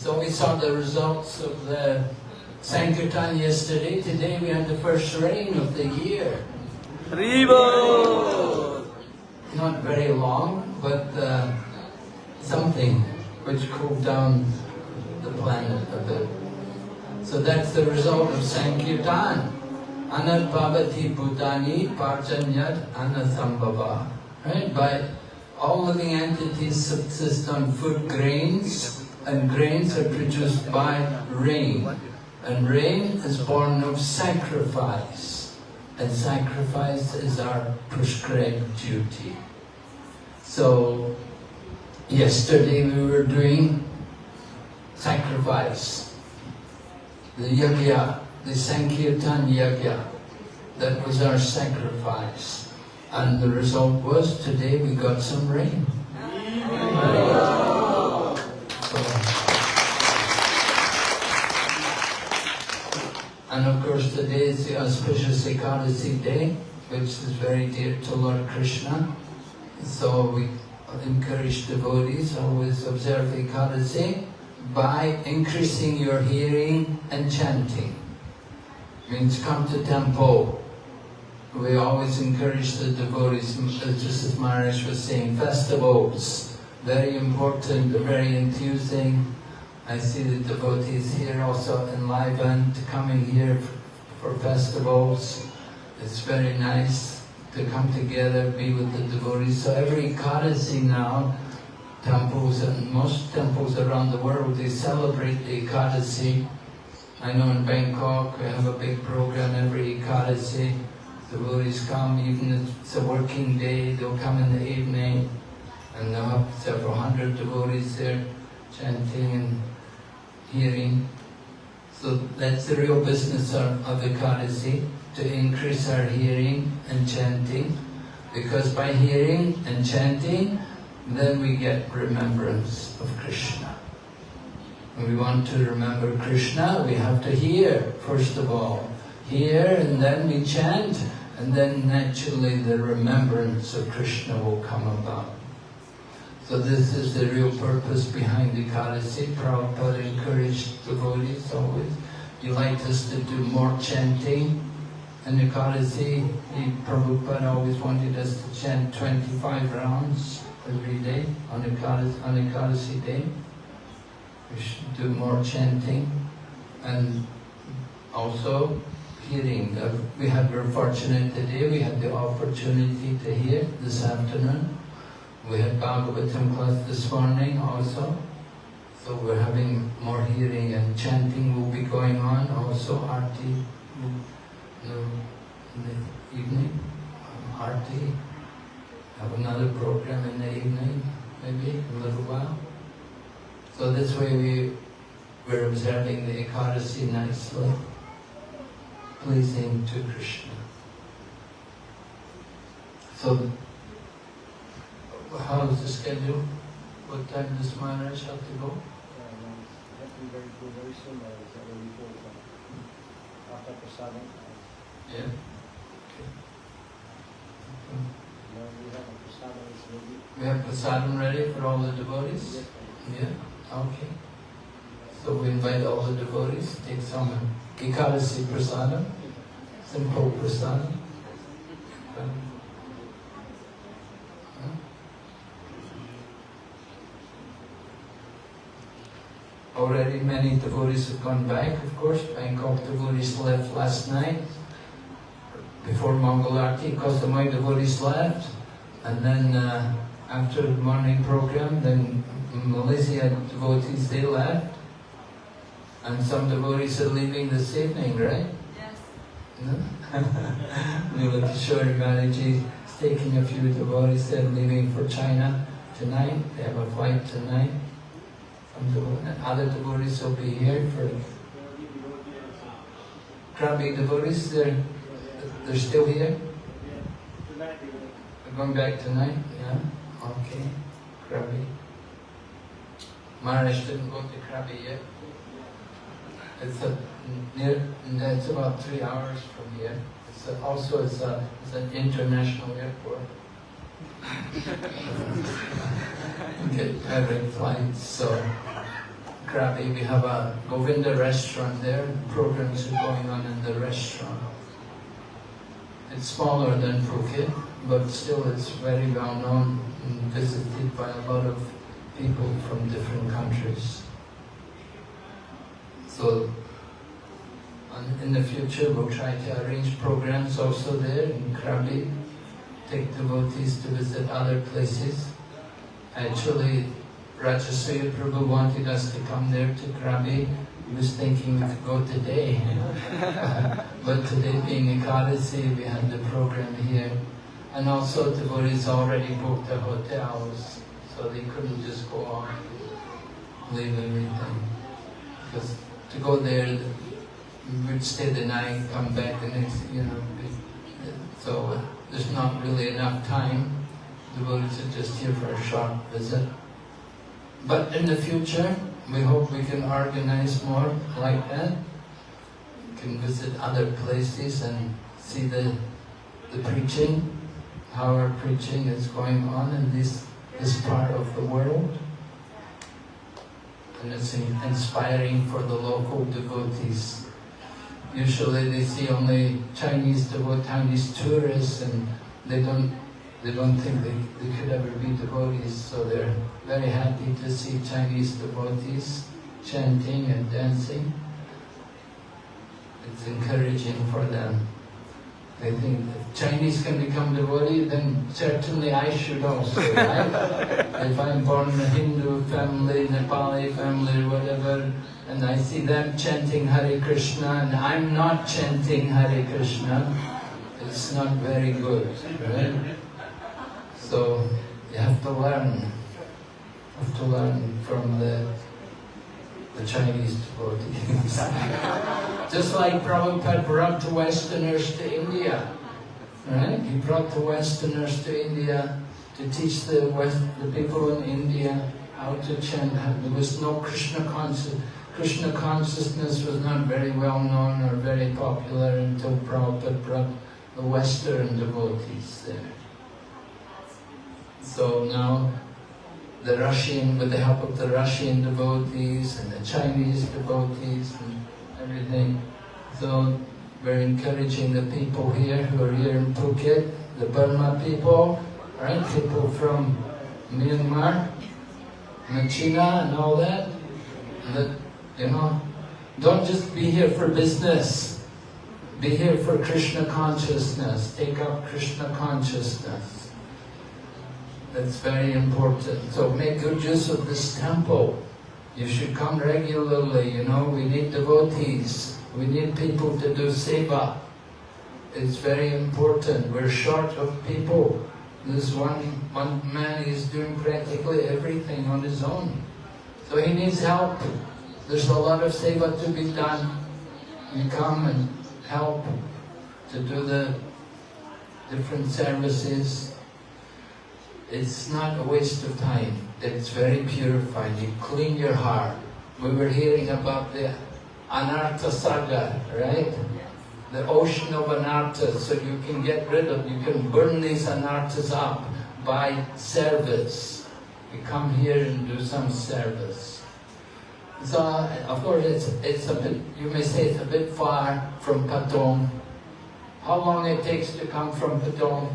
So we saw the results of the Sankirtan yesterday. Today we had the first rain of the year. Not very long, but uh, something which cooled down the planet a bit. So that's the result of Sankirtan. Anat bhavati bhutani parjanyat anasambhava. Right? By all living entities subsist on food grains, and grains are produced by rain. And rain is born of sacrifice, and sacrifice is our prescribed duty. So, yesterday we were doing sacrifice, the yajna, the Sankirtan yajna, that was our sacrifice. And the result was today we got some rain. Course today is the auspicious Ekadasi day, which is very dear to Lord Krishna. So we encourage devotees always observe Ekadasi by increasing your hearing and chanting. Means come to temple. We always encourage the devotees, just as Maharaj was saying, festivals, very important, very enthusing. I see the devotees here also enlivened, coming here for festivals. It's very nice to come together, be with the devotees. So every Ekadasi now, temples and most temples around the world, they celebrate the Ekadasi. I know in Bangkok we have a big program every Ekadasi. Devotees come, even if it's a working day, they'll come in the evening and they'll have several hundred devotees there chanting and hearing. So that's the real business of, of Ekadasi, to increase our hearing and chanting. Because by hearing and chanting, then we get remembrance of Krishna. When we want to remember Krishna, we have to hear, first of all. Hear and then we chant, and then naturally the remembrance of Krishna will come about. So this is the real purpose behind the Ekadasi. Prabhupada encouraged devotees always. He liked us to do more chanting. And the Ekadasi, Prabhupada always wanted us to chant 25 rounds every day on Ekadasi, on Ekadasi day. We should do more chanting. And also hearing. Uh, we had, we're fortunate today, we had the opportunity to hear this afternoon. We had Bhagavatam class this morning also. So we're having more hearing and chanting will be going on also, Arti in the evening, Arti. Have another program in the evening, maybe, a little while. So this way we, we're observing the Ekadasi nicely, pleasing to Krishna. So how is the schedule? What time does Maharaj have to go? Uh, very, very soon, uh, before, after prasadam. Uh. Yeah. we have a prasadam ready. We have prasadam ready for all the devotees? Yes, Yeah, okay. So we invite all the devotees, take some Ekadasi prasadam, simple prasadam. Already many devotees have gone back, of course. Bangkok devotees left last night before Mangalarti because the my devotees left. And then uh, after the morning program, then Malaysia devotees, they left. And some devotees are leaving this evening, right? Yes. No? Nila Kishore Manaji is taking a few devotees, they're leaving for China tonight. They have a flight tonight. And other devotees will be here for Krabi devotees, they're, they're still here? They're going back tonight? Yeah? Okay. Krabi. Maharaj didn't go to Krabi yet. It's a, near, it's about three hours from here. It's a, also it's, a, it's an international airport. Get direct flights, so Krabi, we have a Govinda restaurant there. Programs are going on in the restaurant. It's smaller than Phuket, but still it's very well known and visited by a lot of people from different countries. So in the future we'll try to arrange programs also there in Krabi, take devotees to visit other places. Actually, Rajasuya Prabhu wanted us to come there to Krabi. He was thinking to go today. but today being Ekadasi, we had the program here. And also devotees already booked the hotels, so they couldn't just go on, leave everything. Because to go there, we would stay the night, come back the next, you know. So uh, there's not really enough time. The devotees are just here for a short visit. But in the future, we hope we can organize more like that. We can visit other places and see the, the preaching, how our preaching is going on in this, this part of the world. And it's inspiring for the local devotees. Usually they see only Chinese devotees, Chinese tourists, and they don't they don't think they, they could ever be devotees, so they're very happy to see Chinese devotees chanting and dancing. It's encouraging for them. They think if Chinese can become devotee, then certainly I should also, right? if I'm born in a Hindu family, Nepali family, whatever, and I see them chanting Hare Krishna and I'm not chanting Hare Krishna, it's not very good, right? So you have to learn, have to learn from the the Chinese devotees. Just like Prabhupada brought the Westerners to India, right? He brought the Westerners to India to teach the West, the people in India how to chant. There was no Krishna consciousness. Krishna consciousness was not very well known or very popular until Prabhupada brought the Western devotees there. So now the Russian, with the help of the Russian devotees and the Chinese devotees and everything, so we're encouraging the people here who are here in Phuket, the Burma people, right? People from Myanmar and China and all that, that, you know, don't just be here for business. Be here for Krishna consciousness. Take up Krishna consciousness. That's very important. So make good use of this temple. You should come regularly, you know, we need devotees. We need people to do seva. It's very important. We're short of people. This one, one man is doing practically everything on his own. So he needs help. There's a lot of seva to be done. You come and help to do the different services, it's not a waste of time. It's very purifying. You clean your heart. We were hearing about the Anartha Saga, right? The ocean of anarthas, so you can get rid of, you can burn these anarthas up by service. You come here and do some service. So, of course, it's, it's a bit, you may say it's a bit far from Patong. How long it takes to come from Patong?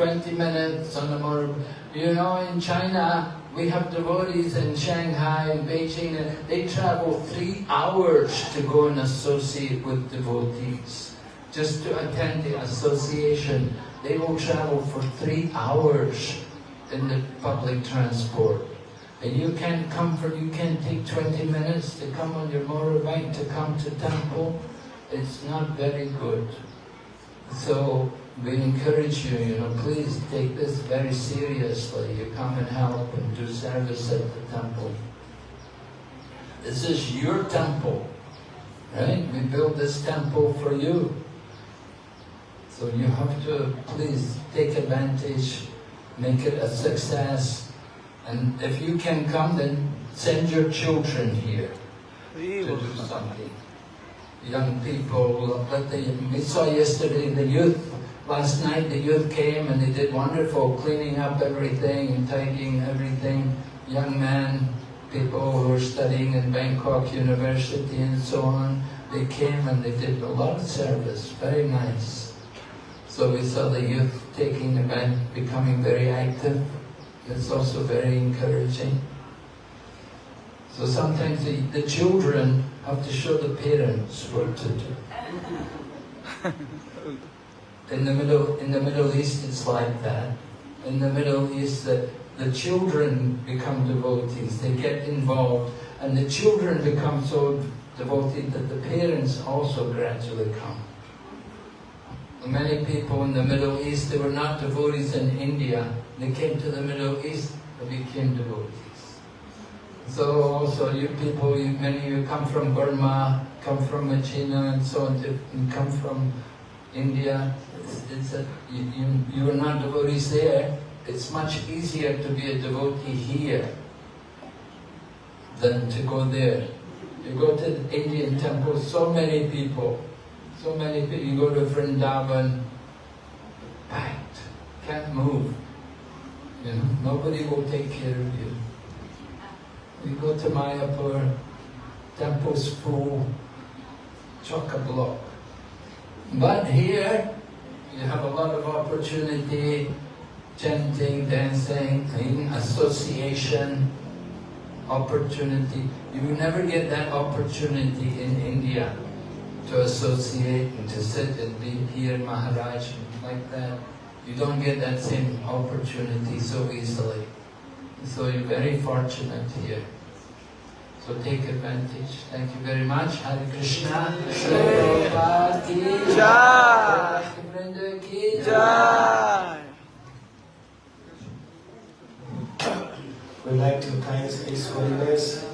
20 minutes on the motor. You know, in China, we have devotees in Shanghai and Beijing, and they travel three hours to go and associate with devotees. Just to attend the association, they will travel for three hours in the public transport. And you can't come for, you can't take 20 minutes to come on your motorbike to come to temple. It's not very good. So we encourage you, you know, please take this very seriously. You come and help and do service at the temple. This is your temple, right? We built this temple for you. So you have to please take advantage, make it a success. And if you can come, then send your children here to do something. Young people, the, we saw yesterday the youth Last night the youth came and they did wonderful cleaning up everything and tidying everything. Young men, people who were studying in Bangkok University and so on, they came and they did a lot of service, very nice. So we saw the youth taking event, becoming very active. It's also very encouraging. So sometimes the, the children have to show the parents what to do. In the Middle, in the Middle East, it's like that. In the Middle East, the, the children become devotees. They get involved, and the children become so devoted that the parents also gradually come. Many people in the Middle East, they were not devotees in India. They came to the Middle East, they became devotees. So also you people, you, many of you come from Burma, come from China and so on, you come from India. It's, it's a, you, you, you are not devotees there. It's much easier to be a devotee here than to go there. You go to the Indian temple, so many people, so many people. You go to Vrindavan, packed, can't move. You know, nobody will take care of you. You go to Mayapur, temple's full, chock-a-block. But here, you have a lot of opportunity, chanting, dancing, in association, opportunity. You will never get that opportunity in India to associate and to sit and be here, Maharaj, like that. You don't get that same opportunity so easily. So you're very fortunate here. So take advantage. Thank you very much. Hare Krishna. Prabhupada Jai. Vrinda Jai. We'd like to thank His Holiness